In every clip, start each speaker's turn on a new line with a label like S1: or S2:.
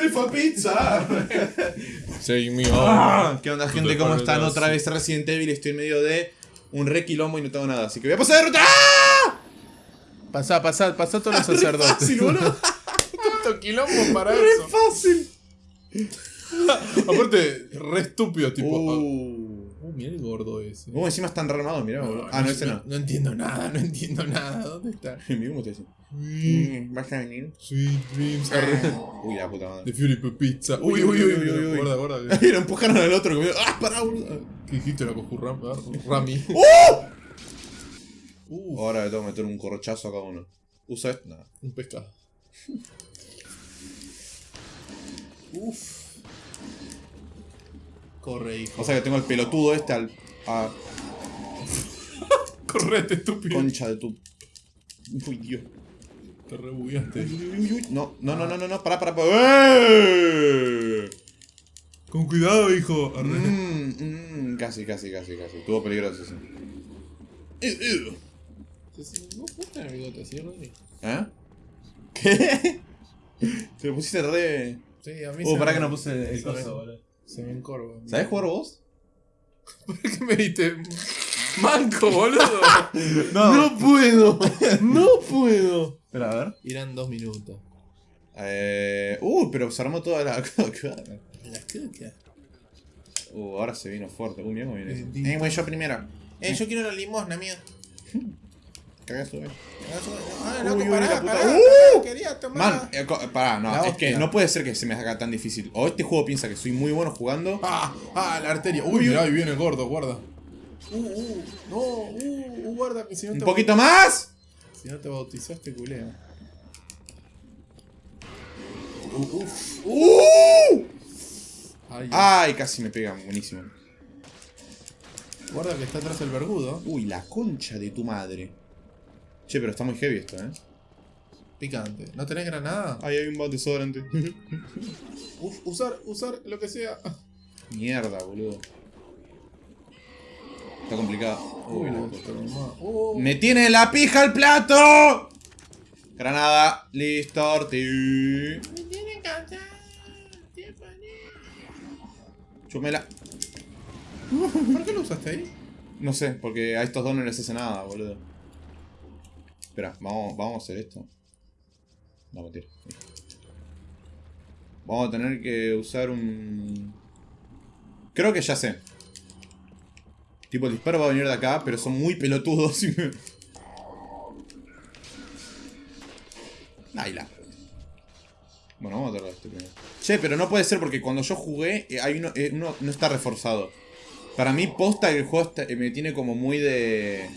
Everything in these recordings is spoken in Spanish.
S1: Beautiful Pizza.
S2: Take me
S1: Ah, ¿Qué onda, gente? ¿Cómo están? Otra vez Resident Evil. Estoy en medio de un re quilombo y no tengo nada. Así que voy a pasar de ruta. ¡Ah!
S2: Pasá, pasá, pasá todos los sacerdotes.
S1: Fácil, boludo.
S2: Tanto quilombo para
S1: Re
S2: eso.
S1: fácil.
S2: Aparte, re estúpido, tipo.
S1: Uh.
S2: Oh, mira el gordo ese.
S1: ¿Cómo encima están re armados? Mirá, boludo. Ah, no, ese no.
S2: No entiendo nada, no entiendo nada. ¿Dónde está?
S1: Mirá cómo te dice.
S2: Mm,
S1: ¿Vas a venir?
S2: Sweet dreams. Arre.
S1: Uy, la puta madre.
S2: The Fury Pizza.
S1: Uy,
S2: Uy, uy, uy,
S1: uy,
S2: uy,
S1: uy, uy.
S2: Guarda, guarda.
S1: Lo empujaron al otro. Como, ¡Ah, pará, boludo!
S2: ¿Qué dijiste la coju Ram- ah, Rami? Uh,
S1: Ahora le tengo que meter un corchazo a cada uno. ¿Usa esto? Nada.
S2: un pescado. Uf. Corre, hijo.
S1: O sea que tengo el pelotudo este al. A
S2: Correte, estúpido.
S1: concha de tu. Uy, Dios.
S2: Te rebugueaste.
S1: Uy, uy, uy. No, no, no, no, no, no, pará, pará, pará. ¡Eh!
S2: Con cuidado, hijo. Arre.
S1: Mm, mm, casi, casi, casi, casi. Estuvo peligroso, sí. Eh, eh.
S2: ¿No fuiste en el bigote así, Rodri?
S1: ¿Eh? ¿Qué? Te lo pusiste re.
S2: Sí, a mí
S1: Uh,
S2: se
S1: pará
S2: me-
S1: que no puse el
S2: se
S1: coso, boludo.
S2: Se me encorva.
S1: ¿Sabés jugar vos?
S2: ¿Por qué me diste manco, boludo?
S1: No,
S2: puedo. No puedo.
S1: Espera, a ver.
S2: Irán dos minutos.
S1: Eh. Uh, pero se armó toda la coca.
S2: La caca.
S1: Uh, ahora se vino fuerte. Uh, mira cómo viene eso. Eh, güey, yo primero.
S2: Eh, yo quiero la limosna, mía.
S1: Cagazo, güey.
S2: Ah,
S1: Uy,
S2: loco,
S1: uy,
S2: pará,
S1: la puta.
S2: pará,
S1: ¡Uh!
S2: quería tomar.
S1: Man, eh, co- pará, no,
S2: La
S1: es que
S2: hostia.
S1: no puede ser que se me haga tan difícil. O este juego piensa que soy muy bueno jugando.
S2: Ah, ah, la arteria. Uy, mirá, ahí viene el gordo, guarda. Uh, uh, no, uh, uh, guarda, que si no
S1: ¡Un
S2: te
S1: poquito más!
S2: Si no te bautizaste, culea. Uh, uf.
S1: ¡Uh!
S2: Ay,
S1: Ay, casi me pegan, buenísimo.
S2: Guarda que está atrás el vergudo.
S1: Uy, la concha de tu madre. Che, pero está muy heavy esto, eh.
S2: Picante. ¿No tenés granada?
S1: Ay, hay un bot desodorante.
S2: Uf, usar, usar lo que sea.
S1: Mierda, boludo. Está complicado.
S2: Uy.
S1: Uh. ¡Me tiene la pija el plato! Granada, listo, orti.
S2: Me tiene cansado.
S1: Chúmela.
S2: ¿Por qué lo usaste ahí?
S1: No sé, porque a estos dos no les hace nada, boludo. Espera, vamos, vamos a hacer esto. No, mentira. Vamos a tener que usar un... Creo que ya sé. Tipo, el disparo va a venir de acá, pero son muy pelotudos y me... Ahí la... Bueno, vamos a tratar este primero. Che, pero no puede ser porque cuando yo jugué, eh, eh, uno no está reforzado. Para mí, posta que el juego eh, me tiene como muy de...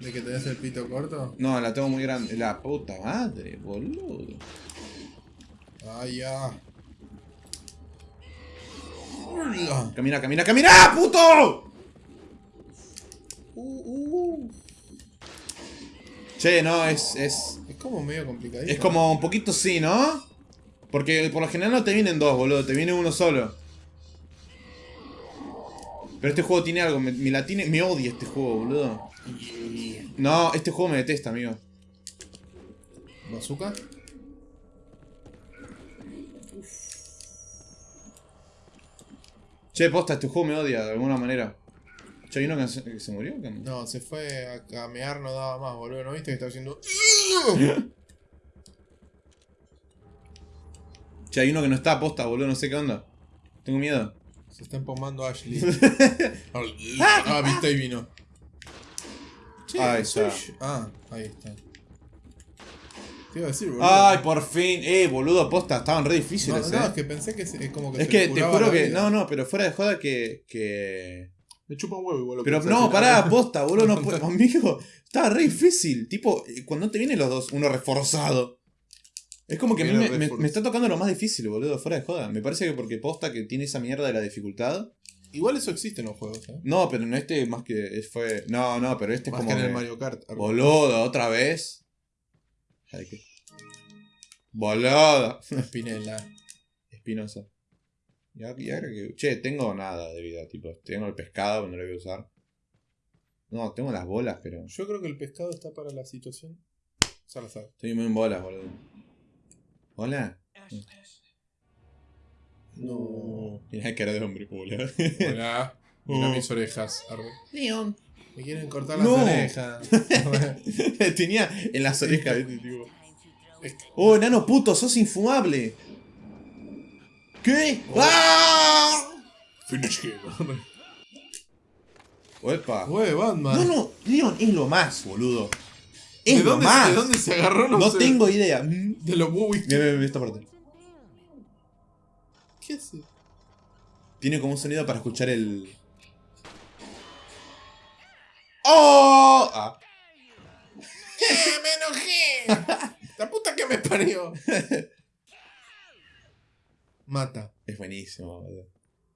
S2: ¿De que tenés el pito corto?
S1: No, la tengo muy grande. La puta madre, boludo.
S2: Ay, ya. Hola.
S1: Camina, camina, camina, puto.
S2: Uh, uh.
S1: Che, no, es, es...
S2: Es como medio complicadito.
S1: Es como un poquito sí, ¿no? Porque por lo general no te vienen dos, boludo. Te viene uno solo. Pero este juego tiene algo. Me, me la tiene... Me odia este juego, boludo. No, este juego me detesta, amigo.
S2: ¿Bazooka?
S1: Che, posta, este juego me odia de alguna manera. Che, ¿hay uno que se, que se murió? ¿Qué?
S2: No, se fue a camear, no daba más, boludo. ¿No viste que estaba haciendo.?
S1: Che, hay uno que no está posta, boludo. No sé qué onda. Tengo miedo.
S2: Se está empomando Ashley. ah, viste, ahí vino. Che,
S1: Ahí está.
S2: yo. Ah, ahí está. Te iba a decir, boludo.
S1: Ay, por fin. Eh, boludo, posta. Estaban re
S2: no,
S1: difíciles,
S2: no,
S1: eh.
S2: es que pensé que es como que
S1: Es
S2: se
S1: que te juro que.
S2: vida.
S1: No, no, pero fuera de joda que. que...
S2: Me chupa un huevo igual. que
S1: Pero no, pará, posta, boludo, no puedo. Amigo, estaba re difícil. Tipo, eh, cuando te vienen los dos, uno reforzado. Es como que a mí me está tocando lo más difícil, boludo, fuera de joda. Me parece que porque posta que tiene esa mierda de la dificultad.
S2: Igual eso existe en los juegos, ¿eh?
S1: No, pero en este más que es- fue. No, no, pero este es
S2: Más
S1: como.
S2: que en el Mario Kart.
S1: Boludo, otra vez. Ay, qué- Boludo.
S2: Spinella.
S1: Espinosa. Y ahora, y ahora que. Che, tengo nada de vida, tipo. Tengo el pescado, pero no lo voy a usar. No, tengo las bolas, pero.
S2: Yo creo que el pescado está para la situación. Salazar.
S1: Estoy muy en bolas, boludo. ¿Hola?
S2: No.
S1: Tiene cara de hombre, boludo.
S2: Hola. Mira
S1: Oh.
S2: mis orejas.
S1: Leon.
S2: Me quieren cortar las
S1: No.
S2: orejas.
S1: Tenía en las orejas. Oh, enano puto, sos infumable. ¿Qué? ¡Ah!
S2: Finish him.
S1: Oepa.
S2: Ué, Batman.
S1: No, no, Leon es lo más, boludo.
S2: ¿De
S1: Es lo
S2: dónde,
S1: más.
S2: ¿De dónde se agarró? No,
S1: No
S2: sé.
S1: tengo idea.
S2: De los Bowie.
S1: Mira, mira, mira esta parte.
S2: ¿Qué hace?
S1: Tiene como un sonido para escuchar el. ¡Oh! Ah.
S2: ¡Eh, me enojé! La puta que me parió. Mata.
S1: Es buenísimo, boludo.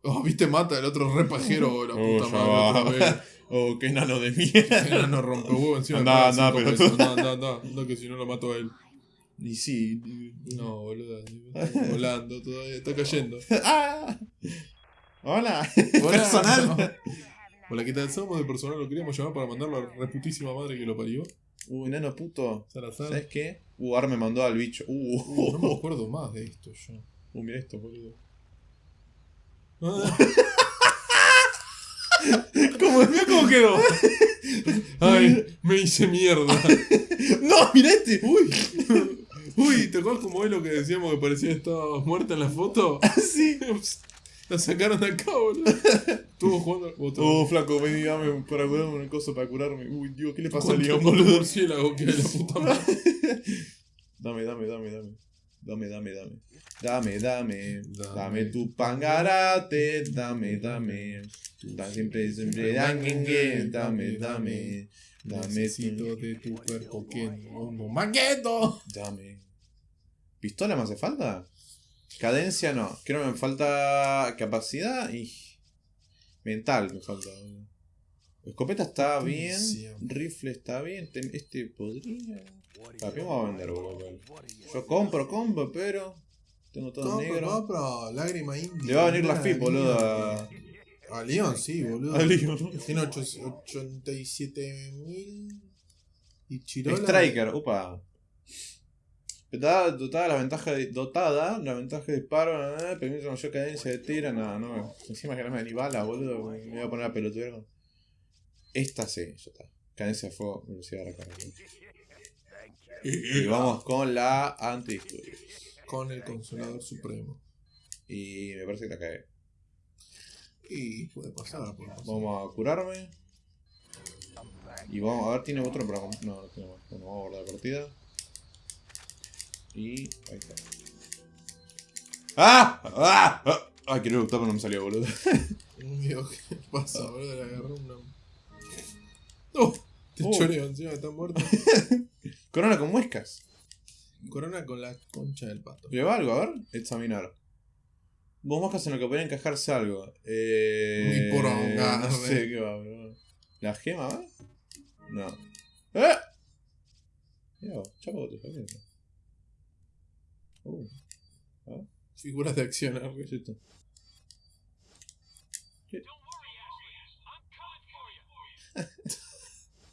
S2: Oh, viste, mata el otro re pajero, la
S1: Oh,
S2: puta madre. otra vez.
S1: Oh, qué enano de mierda.
S2: No rompe huevo encima.
S1: Andá,
S2: cinco
S1: pero-
S2: andá, andá. Andá, que si no lo mato a él.
S1: Y sí.
S2: No, boludo. Volando todavía. Está cayendo.
S1: ¡Ah! Hola.
S2: Hola.
S1: Personal.
S2: Hola, ¿qué tal? Somos de personal. Lo queríamos llamar para mandarlo a la reputísima madre que lo parió.
S1: Uh, enano puto.
S2: Salazar.
S1: ¿Sabes qué? Uh, ahora me mandó al bicho. Uh,
S2: Uh, no me acuerdo más de esto yo.
S1: uh mira esto, boludo.
S2: Ah.
S1: ¿Cómo?
S2: Mira cómo quedó. Ay, me hice mierda.
S1: ¡No, mira este!
S2: Uy. Uy, ¿te acuerdas como es lo que decíamos que parecía que muerta en la foto?
S1: Sí.
S2: La sacaron de acá, boludo. Estuvo jugando. Otro.
S1: Oh, flaco, ven y dame para curarme una cosa para curarme. Uy, Dios, ¿qué le pasa a
S2: ¿Cuánto-
S1: Leon,
S2: cuánto
S1: boludo?
S2: murciélago que hay, la puta madre.
S1: Dame, dame, dame, dame. Dame, dame, dame. Dame, dame.
S2: Dame.
S1: Dame tu pangarate. Dame, dame. Da siempre, siempre. Dame, dame, dame. Dame
S2: Necesito de tu cuerpo que no no maqueto.
S1: Dame. ¿Pistola me hace falta? Cadencia no. Creo que me falta capacidad y. Mental me falta. Escopeta está bien. Rifle está bien. Este podría. ¿Para qué me va a vender, boludo? Yo compro, compro, pero. Tengo todo negro.
S2: Compra, lágrima india.
S1: Le va a venir la FIP, boludo. A,
S2: A Leon, sí, boludo.
S1: a Leon.
S2: Tiene 87 mil. Y Chirola.
S1: Striker, upa. Dotada, dotada la ventaja de, dotada, la ventaja de disparo, eh, permite mayor cadencia de tiro, nada, no. Encima que no me ni bala, boludo, me voy a poner a pelotudear con- Esta sí, ya está. Cadencia de fuego, velocidad de recarga. Y vamos con la antidisturbios.
S2: Con el Consolador Supremo.
S1: Y me parece que la cagué.
S2: Y puede pasar, puede pasar.
S1: Vamos a curarme. Y vamos a ver, tiene otro para. No, no tiene más. Bueno, vamos a guardar la partida. Y. Ahí está. ¡Ah! ¡Ah! ¡Ah! Ay, quería luchar, pero no me salió, boludo.
S2: Dios, ¿qué pasa, boludo? Le agarró una. ¡Oh! Te
S1: Oh.
S2: choreo encima, está muerto.
S1: Corona con muescas.
S2: Corona con la concha del pato.
S1: ¿Lleva algo? A ver. Examinar. Vos moscas en lo que podría encajarse algo. Eh.
S2: Mi poronga,
S1: No sé qué va, bro. ¿La gema va? No. ¡Eh! Chapo, te eso. Uh.
S2: Figuras de acción,
S1: ¿Qué
S2: arre.
S1: es esto?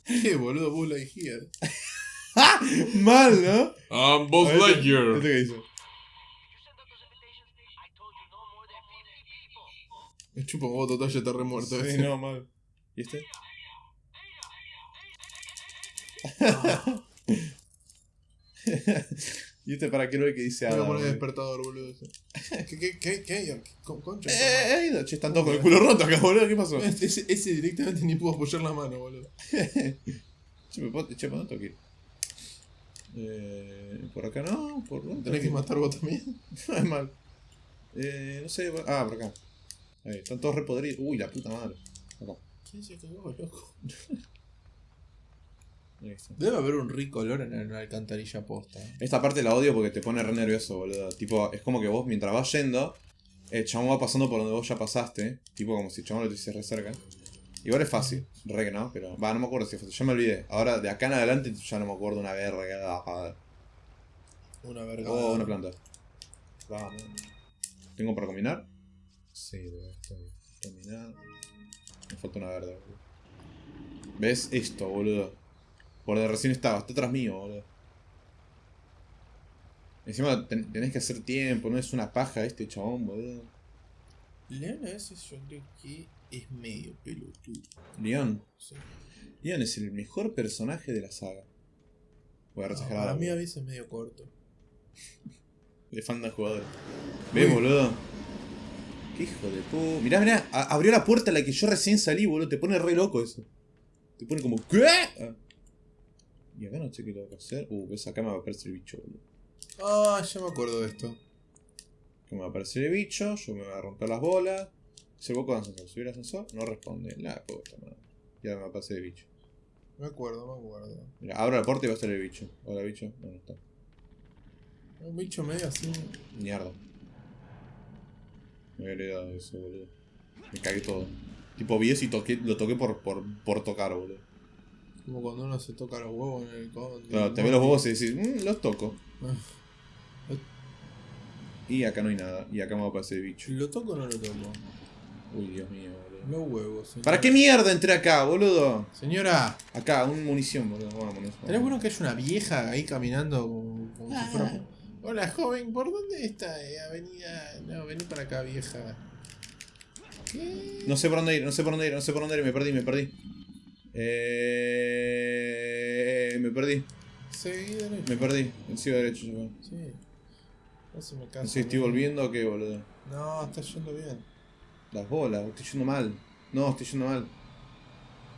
S2: ¿Qué, boludo? Buzz Lightyear.
S1: Mal, ¿no?
S2: I'm Buzz
S1: ver,
S2: Lightyear.
S1: ¿Este qué dice?
S2: Me un huevo total, ya está re muerto
S1: Sí,
S2: ese.
S1: no, mal. ¿Y este? ¿Y este para qué lo ve que dice
S2: Voy a
S1: Adam?
S2: poner despertador, boludo. ¿Qué, qué, qué, qué? Con- Concha.
S1: Eh, eh, eh, che, están todos con el culo roto acá, boludo. ¿Qué pasó?
S2: Ese, ese directamente ni pudo apoyar la mano, boludo.
S1: Che, me puedo- che, ¿por dónde tengo que ir? Eh, por acá no, por dónde
S2: Tenés que matar vos también.
S1: No es mal. Eh, no sé, ah, por acá. Ahí, están todos repodridos. Uy, la puta madre. Acá.
S2: ¿Quién se cagó, loco? Debe haber un rico olor en la alcantarilla posta.
S1: Esta parte la odio porque te pone re nervioso, boludo. Tipo, es como que vos mientras vas yendo, el chabón va pasando por donde vos ya pasaste. Tipo, como si el chabón lo tuviese re cerca. Igual es fácil, re que no, pero. Va, no me acuerdo si es fácil, ya me olvidé. Ahora, de acá en adelante, ya no me acuerdo una verga.
S2: Una verga.
S1: Oh, una planta. Vamos. ¿Tengo para combinar? Sí, estoy. Combinar. Me falta una verde, boludo. ¿Ves esto, boludo? Por donde recién estaba, está atrás mío, boludo. Encima ten- tenés que hacer tiempo, no es una paja este chabón, boludo.
S2: Leon a veces yo creo que es medio pelotudo.
S1: Leon.
S2: Sí.
S1: Leon es el mejor personaje de la saga. Voy a
S2: No,
S1: exagerar.
S2: para mí a veces es medio corto.
S1: Le faltan jugadores. ¿Ves,
S2: Uy.
S1: boludo? Qué hijo de pu... Mirá, mirá, a- abrió la puerta a la que yo recién salí, boludo. Te pone re loco eso. Te pone como, ¿qué? Ah. Y acá no sé qué tengo que hacer. Uh, ves, acá me va a aparecer el bicho, boludo.
S2: Ah, ya me acuerdo de esto.
S1: Acá me va a aparecer el bicho, yo me voy a romper las bolas. Se con ascensor. Subir al ascensor, no responde. La puta madre. Ya me va a aparecer el bicho.
S2: Me acuerdo, me acuerdo.
S1: Mira, abro la puerta y va a estar el bicho. Hola, bicho. No, no está.
S2: Un bicho medio así.
S1: Mierda. Me había olvidado eso, boludo. Me cagué todo. Tipo, vi eso y toqué, lo toqué por, por, por tocar, boludo.
S2: Como cuando uno se toca los huevos en el con.
S1: Claro, te ve los huevos y decís, mmm, los toco.
S2: Ah,
S1: Y acá no hay nada. Y acá me va a aparecer el bicho.
S2: ¿Lo toco o no lo toco?
S1: Uy, Dios mío, boludo.
S2: Los huevos. señora.
S1: ¿Para qué mierda entré acá, boludo?
S2: Señora,
S1: Acá, un munición, boludo. Vamos, munición.
S2: ¿tenés bueno que haya una vieja ahí caminando como, como si fuera. Hola, joven, ¿por dónde está eh, avenida? No, vení para acá, vieja. ¿Qué?
S1: No sé por dónde ir, no sé por dónde ir, no sé por dónde ir. Me perdí, me perdí. Eh... Me perdí,
S2: Seguí derecho.
S1: me perdí. Sigo derecho, yo.
S2: Sí. No se me cansa.
S1: No sé si estoy volviendo o qué, boludo.
S2: No, está yendo bien.
S1: Las bolas, estoy yendo mal. No, estoy yendo mal.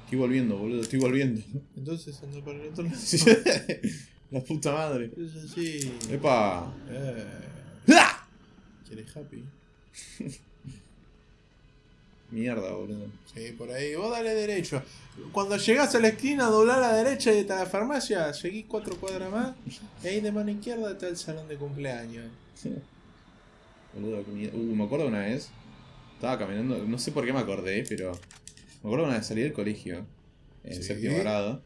S1: Estoy volviendo, boludo, estoy volviendo.
S2: Entonces anda para el otro lado.
S1: La puta madre.
S2: Es así.
S1: Epa.
S2: Eh,
S1: ¡Ah!
S2: ¿Quieres happy?
S1: Mierda, boludo.
S2: Sí, por ahí. Vos dale derecho. Cuando llegás a la esquina, doblar a la derecha y está la farmacia, seguís cuatro cuadras más. Y ahí de mano izquierda está el salón de cumpleaños.
S1: Boludo, qué mierda. Uh, me acuerdo una vez. Estaba caminando, no sé por qué me acordé, pero. Me acuerdo una vez salí del colegio. En
S2: Sí.
S1: séptimo grado.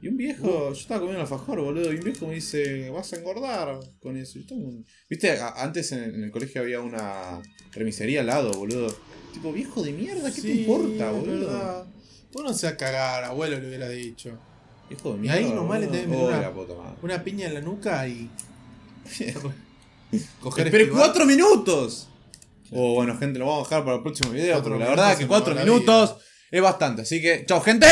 S1: Y un viejo, yo estaba comiendo alfajor, boludo, y un viejo me dice, vas a engordar con eso. Yo estaba Viste, antes en el colegio había una remisería al lado, boludo. Tipo, viejo de mierda, ¿qué te importa, boludo?
S2: verdad. Vos no se a cagar, abuelo, le hubieras dicho.
S1: Viejo de
S2: Y
S1: mierda.
S2: ahí nomás le tenés una-. Una piña en la nuca y. Coger
S1: ¡Esperé
S2: esquivar.
S1: cuatro minutos! Oh, bueno, gente, lo vamos a dejar para el próximo video, porque la verdad que cuatro minutos es bastante. Así que, chao, gente.